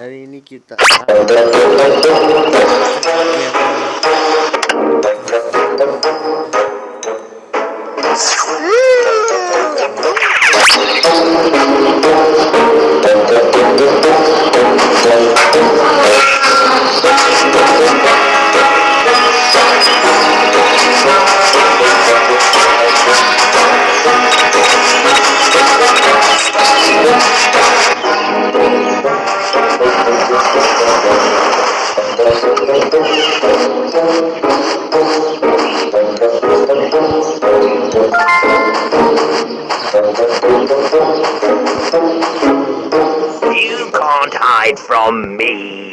Hari ini kita You can't hide from me.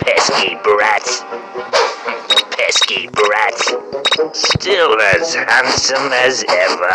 pesky brats. Pesky brats. Still as handsome as ever.